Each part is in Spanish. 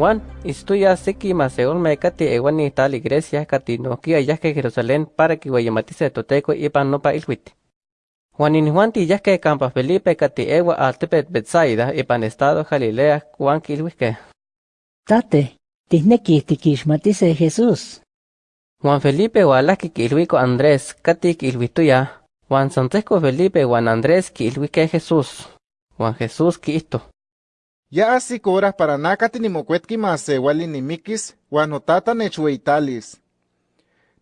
Juan, istuya seki maseolme kati ewani tal iglesia kati nokia yahke Jerusalén para que guayamatice toteco ipan nopa ilhuit. Juan in Juan ti yahke campa Felipe kati ewa altepet Betsaida ipan estado Galilea Juan kilhuike. Tate, tihneki tikixmatice Jesús. Juan Felipe walaki kilhuiko Andrés kati kilhuituya. Juan Santeco Felipe Juan Andrés kilhuike Jesús. Juan Jesús kiito. Ya horas para nakati ni mocuetki masewali ni mikis, wan otata nechueitalis.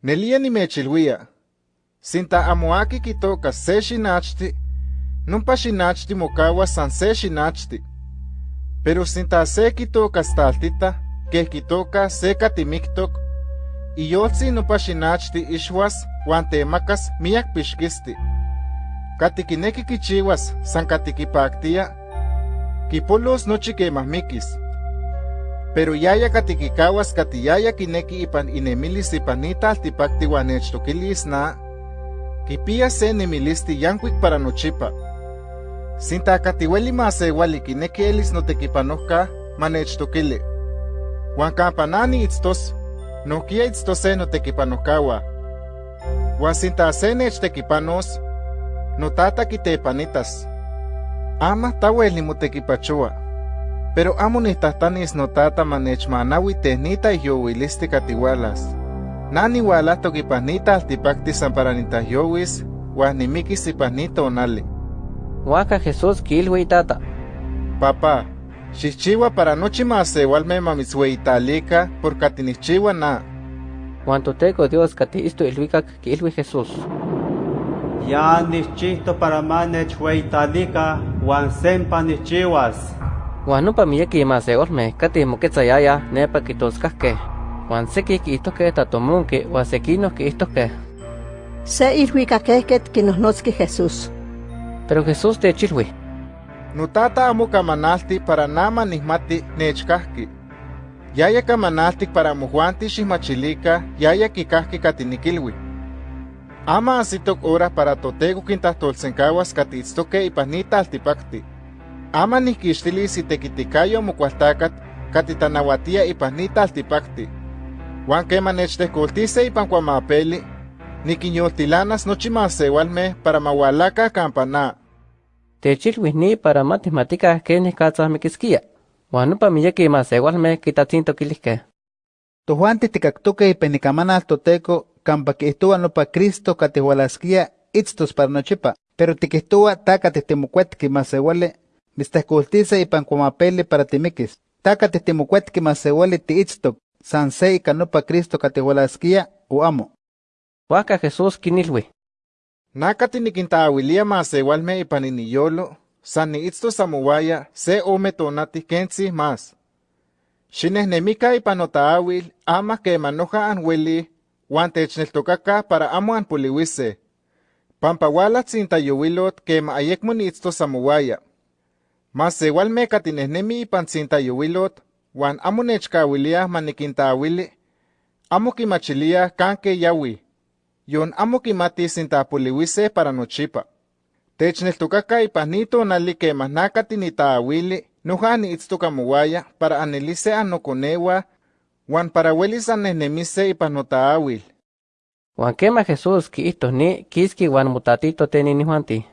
Nelia ni mechilwia. Sinta amoaki kitoka se xinachti, numpa xinachti mokawa san se. Pero sinta se kitoka staltita, que kitoka se katimiktok, iyoltzi numpa xinachti ixwas wan temakas miak pixkisti. Katikineki kichiwas san katikipaktia, kipolos nochi kemahmikis. Pero yaya katikikawas katiyaya kineki ipan inemilis ipan nita altipakti wan nechtokilis na, kipia se nemilisti yankuik para nochipa. Sinta katiweli masewali kineki elis notekipanohka manechtokili. Wan kampanani itztos, nohkia itztos se notekipanohkawa. Wan sinta se nechtekipanos, notata kitepanitas. Ama tawel nimotekipachoa. Pero amo nitahtanis notata manechmanawi tehnita ihyowilisti katiwalas. Nani walahtok ipan nita altipakti san para nitahyowis, wan nimikis ipan nita onali. Waka Jesús kilhui tata. Papá, xixchiwa para nochi masewalme mamitzweitalika por katinixchiwa na. Juan toteco Dios kati isto ilhuikak kilhui Jesús. Ya nichihto para manechhueitalika wan sempa nichiwas. Juan nopa miyeki maseolme kati moketzayaya nepa kitoskahke. Juan seki kiihtoke tatomonke wan sekino kiihtoke. Se ilhuicakehket kinohnotzki Jesús. Pero Jesús techilhui. Notata amo kamanalti para nama nihmati nechkahki. Yaya kamanaltik para mojuanti xihmachilika yaya kikahki katinikilwi. Ama asitok hora para totego kintahtolsenkawas katitztoke ipan nita altipakti. Ama nikixtilis itekitikayo mokualtakat katitanauatia ipan nita altipakti. Juan keman nechtehkoltise ipan kuamapeli, nikinyoltilanas nochi masewalme para mawalaka kampana. Techilhui ni para matihmatikah kenih katzahmikiskia. Juan nopa miyeki masewalme kitatzintokilihke. Tojuanti tikaktoke ipan ikamanal toteco kampa kihtowa nopa Cristo katihualaskia itztos para nochipa. Pero tikihtowa taka tihtimukuetki masewali mitztehkoltise ipan kuamapeli para timikis. Taka tihtimukuetki masewali tiitztok san se ika nopa Cristo katihualaskia o amo. Waka Jesús kinilhui. Nakati nikintaawilia masewalme ipan iniyolo, san niitztos amowaya se ome tonati kentzi mas. Xinehnemika ipan notaawil ama kemanoja anweli, wan techneltokaka para amo anpoliwise. Pampa walatsin tayowilot kema ayekmo niitztos amowaya. Masewalme katinehnemi ipan tsintayowilot, wan amo nechkawilia manikintaawili, amo kimachilia kanke yawi. yon amo kimati sintapoliwise para nochipa. Techneltokaka ipan nito nali kemah nakati nitaawili, noja niitztoka mowaya para anelise anokonewa, wan para welis annehnemise ipan notaawil. Juan kema Jesús kiihtoh ni kiski wan mutatito tenini Juanti.